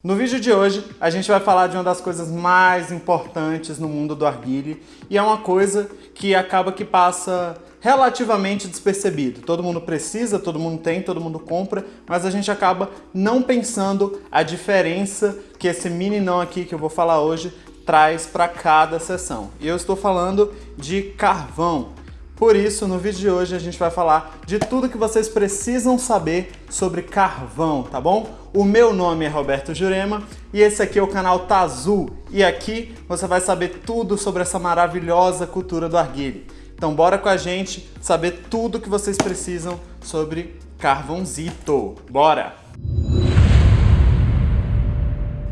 No vídeo de hoje, a gente vai falar de uma das coisas mais importantes no mundo do arguile e é uma coisa que acaba que passa relativamente despercebido. Todo mundo precisa, todo mundo tem, todo mundo compra, mas a gente acaba não pensando a diferença que esse mini não aqui que eu vou falar hoje traz para cada sessão. E eu estou falando de carvão. Por isso, no vídeo de hoje a gente vai falar de tudo que vocês precisam saber sobre carvão, tá bom? O meu nome é Roberto Jurema e esse aqui é o canal Tazul e aqui você vai saber tudo sobre essa maravilhosa cultura do arguile. Então bora com a gente saber tudo que vocês precisam sobre carvãozito. Bora!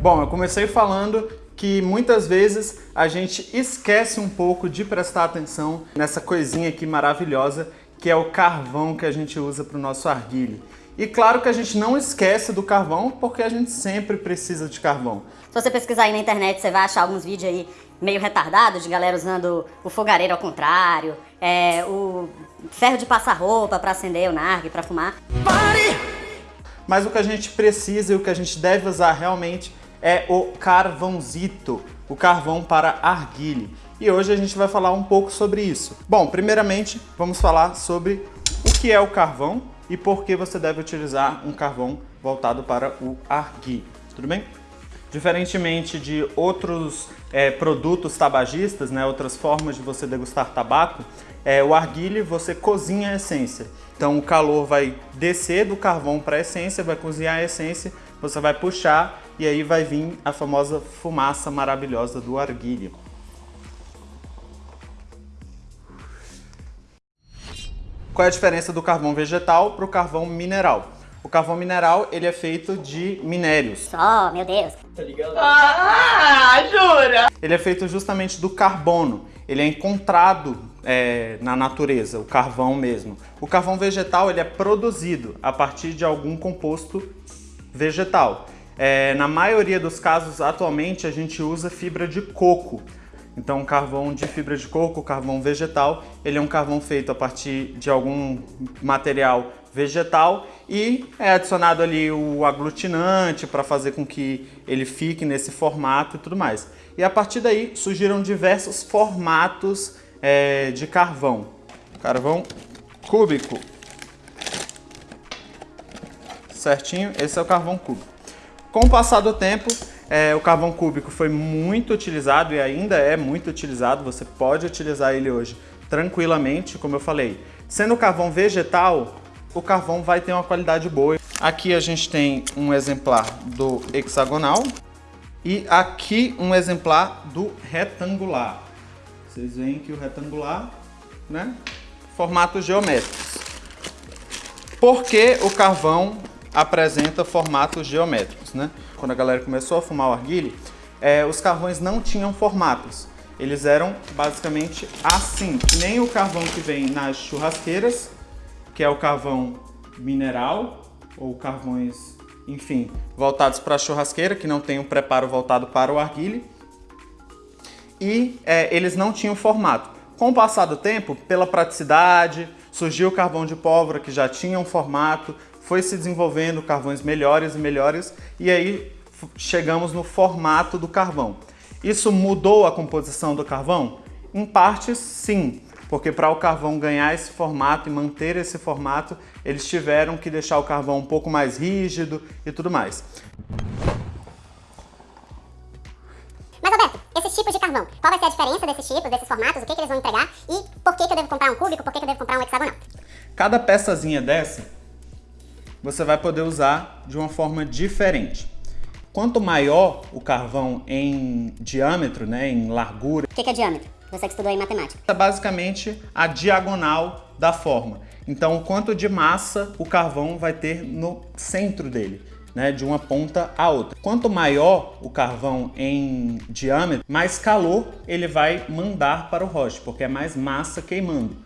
Bom, eu comecei falando que muitas vezes a gente esquece um pouco de prestar atenção nessa coisinha aqui maravilhosa que é o carvão que a gente usa para o nosso arguile. E claro que a gente não esquece do carvão porque a gente sempre precisa de carvão. Se você pesquisar aí na internet, você vai achar alguns vídeos aí meio retardados de galera usando o fogareiro ao contrário, é, o ferro de passar roupa para acender o nargue, para fumar. Mas o que a gente precisa e o que a gente deve usar realmente é o carvãozito, o carvão para arguile. E hoje a gente vai falar um pouco sobre isso. Bom, primeiramente vamos falar sobre o que é o carvão e por que você deve utilizar um carvão voltado para o arguile, tudo bem? Diferentemente de outros é, produtos tabagistas, né, outras formas de você degustar tabaco, é, o arguile você cozinha a essência. Então o calor vai descer do carvão para a essência, vai cozinhar a essência, você vai puxar e aí vai vir a famosa fumaça maravilhosa do arguilho. Qual é a diferença do carvão vegetal para o carvão mineral? O carvão mineral, ele é feito de minérios. Só, meu Deus. Tá ligado? Ah, jura? Ele é feito justamente do carbono. Ele é encontrado é, na natureza, o carvão mesmo. O carvão vegetal, ele é produzido a partir de algum composto vegetal. É, na maioria dos casos, atualmente, a gente usa fibra de coco. Então, carvão de fibra de coco, carvão vegetal, ele é um carvão feito a partir de algum material vegetal e é adicionado ali o aglutinante para fazer com que ele fique nesse formato e tudo mais. E a partir daí surgiram diversos formatos é, de carvão. Carvão cúbico. Certinho? Esse é o carvão cúbico. Com o passar do tempo, é, o carvão cúbico foi muito utilizado e ainda é muito utilizado, você pode utilizar ele hoje tranquilamente, como eu falei. Sendo carvão vegetal, o carvão vai ter uma qualidade boa. Aqui a gente tem um exemplar do hexagonal e aqui um exemplar do retangular. Vocês veem que o retangular, né, formatos geométricos. Por que o carvão apresenta formatos geométricos. Né? Quando a galera começou a fumar o arguile, é, os carvões não tinham formatos. Eles eram basicamente assim, nem o carvão que vem nas churrasqueiras, que é o carvão mineral, ou carvões, enfim, voltados para a churrasqueira, que não tem um preparo voltado para o arguile. E é, eles não tinham formato. Com o passar do tempo, pela praticidade, surgiu o carvão de pólvora que já tinha um formato, foi se desenvolvendo carvões melhores e melhores e aí chegamos no formato do carvão. Isso mudou a composição do carvão? Em partes, sim, porque para o carvão ganhar esse formato e manter esse formato, eles tiveram que deixar o carvão um pouco mais rígido e tudo mais. Mas Roberto, esses tipos de carvão, qual vai ser a diferença desses tipos, desses formatos, o que, que eles vão entregar e por que, que eu devo comprar um cúbico, por que, que eu devo comprar um hexagonal? Cada peçazinha dessa você vai poder usar de uma forma diferente. Quanto maior o carvão em diâmetro, né, em largura... O que, que é diâmetro? Você que estudou em matemática. É basicamente a diagonal da forma. Então, o quanto de massa o carvão vai ter no centro dele. Né, de uma ponta a outra. Quanto maior o carvão em diâmetro, mais calor ele vai mandar para o roche, porque é mais massa queimando.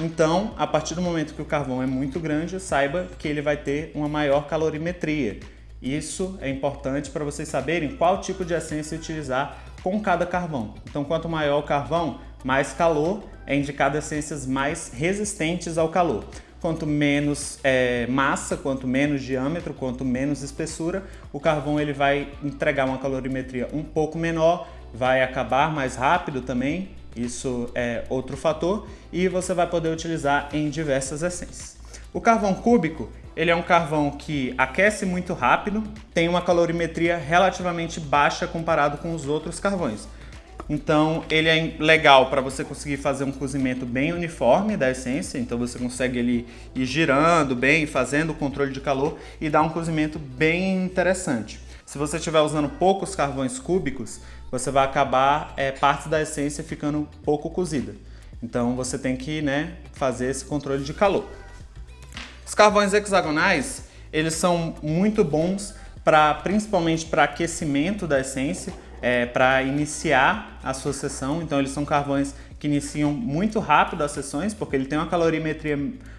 Então, a partir do momento que o carvão é muito grande, saiba que ele vai ter uma maior calorimetria. Isso é importante para vocês saberem qual tipo de essência utilizar com cada carvão. Então, quanto maior o carvão, mais calor, é indicado essências mais resistentes ao calor. Quanto menos é, massa, quanto menos diâmetro, quanto menos espessura, o carvão ele vai entregar uma calorimetria um pouco menor, vai acabar mais rápido também, isso é outro fator, e você vai poder utilizar em diversas essências. O carvão cúbico, ele é um carvão que aquece muito rápido, tem uma calorimetria relativamente baixa comparado com os outros carvões. Então ele é legal para você conseguir fazer um cozimento bem uniforme da essência, então você consegue ele ir girando bem, fazendo o controle de calor e dar um cozimento bem interessante. Se você estiver usando poucos carvões cúbicos, você vai acabar é, parte da essência ficando pouco cozida. Então você tem que né, fazer esse controle de calor. Os carvões hexagonais, eles são muito bons para principalmente para aquecimento da essência, é, para iniciar a sua sessão. Então eles são carvões que iniciam muito rápido as sessões, porque ele tem uma calorimetria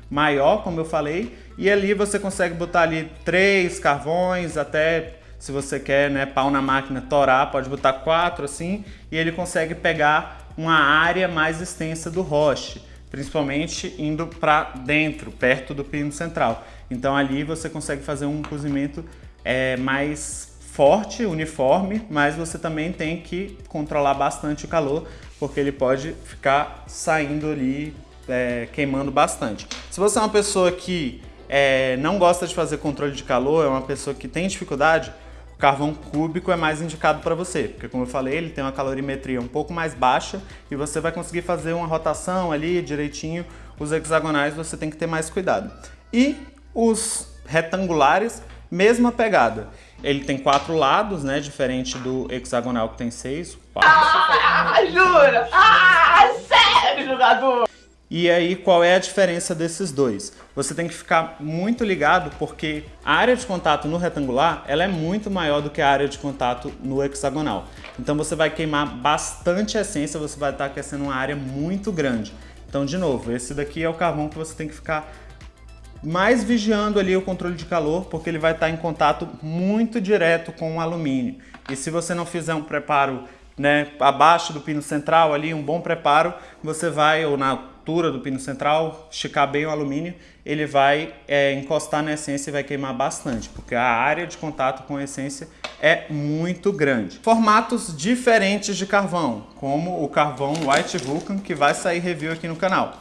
maior, como eu falei, e ali você consegue botar ali três carvões, até se você quer, né, pau na máquina, torar, pode botar quatro assim, e ele consegue pegar uma área mais extensa do roche, principalmente indo para dentro, perto do pino central. Então ali você consegue fazer um cozimento é, mais forte, uniforme, mas você também tem que controlar bastante o calor, porque ele pode ficar saindo ali, é, queimando bastante. Se você é uma pessoa que é, não gosta de fazer controle de calor, é uma pessoa que tem dificuldade, carvão cúbico é mais indicado para você, porque como eu falei, ele tem uma calorimetria um pouco mais baixa e você vai conseguir fazer uma rotação ali direitinho. Os hexagonais você tem que ter mais cuidado. E os retangulares, mesma pegada. Ele tem quatro lados, né? Diferente do hexagonal que tem seis. Quatro. Ah, jura? Ah, sério, jogador? E aí, qual é a diferença desses dois? Você tem que ficar muito ligado porque a área de contato no retangular ela é muito maior do que a área de contato no hexagonal. Então você vai queimar bastante essência, você vai estar aquecendo uma área muito grande. Então, de novo, esse daqui é o carvão que você tem que ficar mais vigiando ali o controle de calor, porque ele vai estar em contato muito direto com o alumínio. E se você não fizer um preparo né, abaixo do pino central ali, um bom preparo, você vai, ou na altura do pino central, esticar bem o alumínio, ele vai é, encostar na essência e vai queimar bastante, porque a área de contato com a essência é muito grande. Formatos diferentes de carvão, como o carvão White Vulcan, que vai sair review aqui no canal.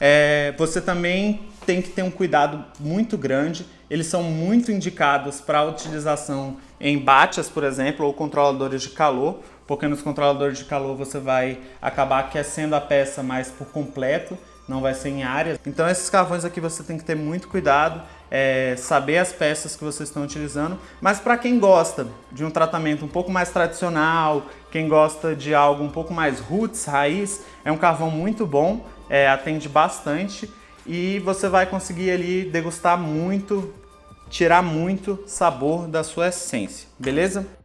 É, você também tem que ter um cuidado muito grande. Eles são muito indicados para utilização em bates, por exemplo, ou controladores de calor, porque nos controladores de calor você vai acabar aquecendo a peça mais por completo, não vai ser em áreas. Então esses carvões aqui você tem que ter muito cuidado, é, saber as peças que vocês estão utilizando, mas para quem gosta de um tratamento um pouco mais tradicional, quem gosta de algo um pouco mais roots, raiz, é um carvão muito bom, é, atende bastante e você vai conseguir ali degustar muito, tirar muito sabor da sua essência, beleza?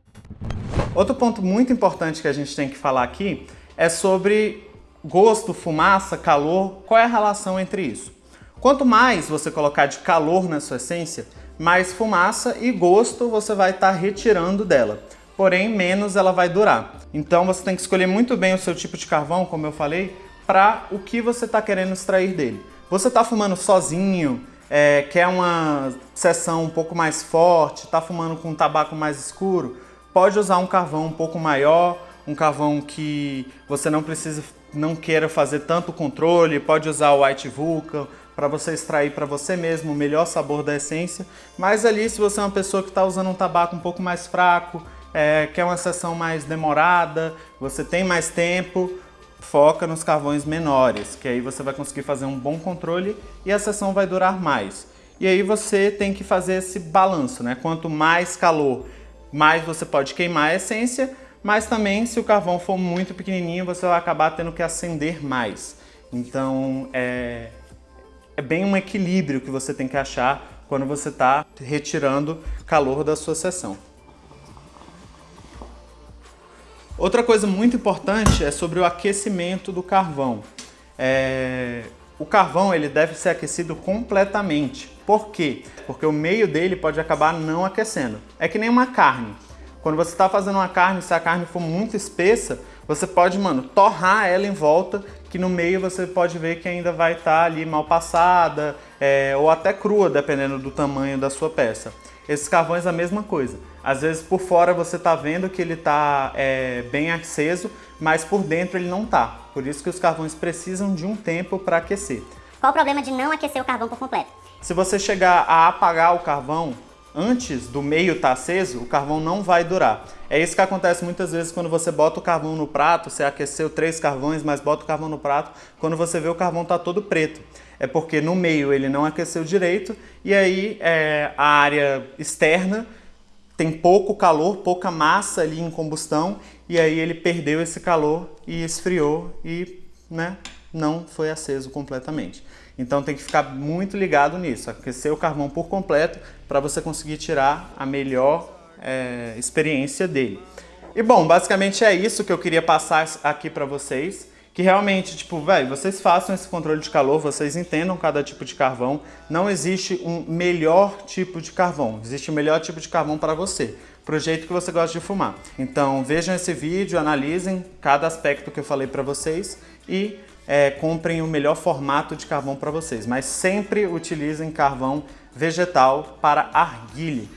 Outro ponto muito importante que a gente tem que falar aqui é sobre gosto, fumaça, calor, qual é a relação entre isso? Quanto mais você colocar de calor na sua essência, mais fumaça e gosto você vai estar tá retirando dela. Porém, menos ela vai durar. Então você tem que escolher muito bem o seu tipo de carvão, como eu falei, para o que você está querendo extrair dele. Você está fumando sozinho, é, quer uma sessão um pouco mais forte, está fumando com um tabaco mais escuro, pode usar um carvão um pouco maior, um carvão que você não precisa, não queira fazer tanto controle, pode usar o White Vulcan para você extrair para você mesmo o melhor sabor da essência. Mas ali, se você é uma pessoa que está usando um tabaco um pouco mais fraco, é, quer uma sessão mais demorada, você tem mais tempo, foca nos carvões menores, que aí você vai conseguir fazer um bom controle e a sessão vai durar mais. E aí você tem que fazer esse balanço, né? Quanto mais calor, mais você pode queimar a essência, mas também se o carvão for muito pequenininho, você vai acabar tendo que acender mais. Então é, é bem um equilíbrio que você tem que achar quando você está retirando calor da sua sessão. Outra coisa muito importante é sobre o aquecimento do carvão. É... O carvão ele deve ser aquecido completamente. Por quê? Porque o meio dele pode acabar não aquecendo. É que nem uma carne. Quando você está fazendo uma carne, se a carne for muito espessa, você pode, mano, torrar ela em volta que no meio você pode ver que ainda vai estar tá ali mal passada é, ou até crua, dependendo do tamanho da sua peça. Esses carvões a mesma coisa. Às vezes por fora você está vendo que ele está é, bem aceso, mas por dentro ele não está. Por isso que os carvões precisam de um tempo para aquecer. Qual o problema de não aquecer o carvão por completo? Se você chegar a apagar o carvão antes do meio estar tá aceso, o carvão não vai durar. É isso que acontece muitas vezes quando você bota o carvão no prato, você aqueceu três carvões, mas bota o carvão no prato, quando você vê o carvão está todo preto. É porque no meio ele não aqueceu direito e aí é, a área externa tem pouco calor, pouca massa ali em combustão e aí ele perdeu esse calor e esfriou e né, não foi aceso completamente. Então tem que ficar muito ligado nisso, aquecer o carvão por completo para você conseguir tirar a melhor é, experiência dele. E bom, basicamente é isso que eu queria passar aqui para vocês que realmente, tipo, velho, vocês façam esse controle de calor, vocês entendam cada tipo de carvão. Não existe um melhor tipo de carvão, existe o um melhor tipo de carvão para você, pro jeito que você gosta de fumar. Então vejam esse vídeo, analisem cada aspecto que eu falei para vocês e é, comprem o melhor formato de carvão para vocês. Mas sempre utilizem carvão vegetal para arguile.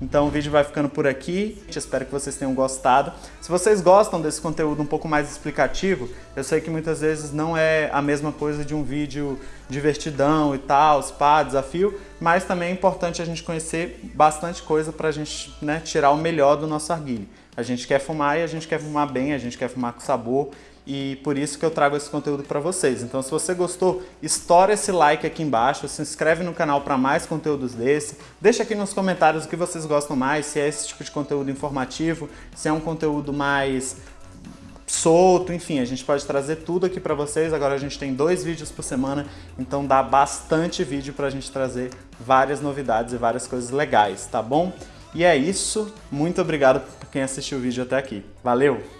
Então o vídeo vai ficando por aqui, espero que vocês tenham gostado. Se vocês gostam desse conteúdo um pouco mais explicativo, eu sei que muitas vezes não é a mesma coisa de um vídeo divertidão e tal, spa, desafio, mas também é importante a gente conhecer bastante coisa para a gente né, tirar o melhor do nosso arguilho. A gente quer fumar e a gente quer fumar bem, a gente quer fumar com sabor e por isso que eu trago esse conteúdo para vocês. Então se você gostou, estoura esse like aqui embaixo, se inscreve no canal para mais conteúdos desse, deixa aqui nos comentários o que vocês gostam mais, se é esse tipo de conteúdo informativo, se é um conteúdo mais solto, enfim, a gente pode trazer tudo aqui para vocês. Agora a gente tem dois vídeos por semana, então dá bastante vídeo para a gente trazer várias novidades e várias coisas legais, tá bom? E é isso, muito obrigado por quem assistiu o vídeo até aqui. Valeu!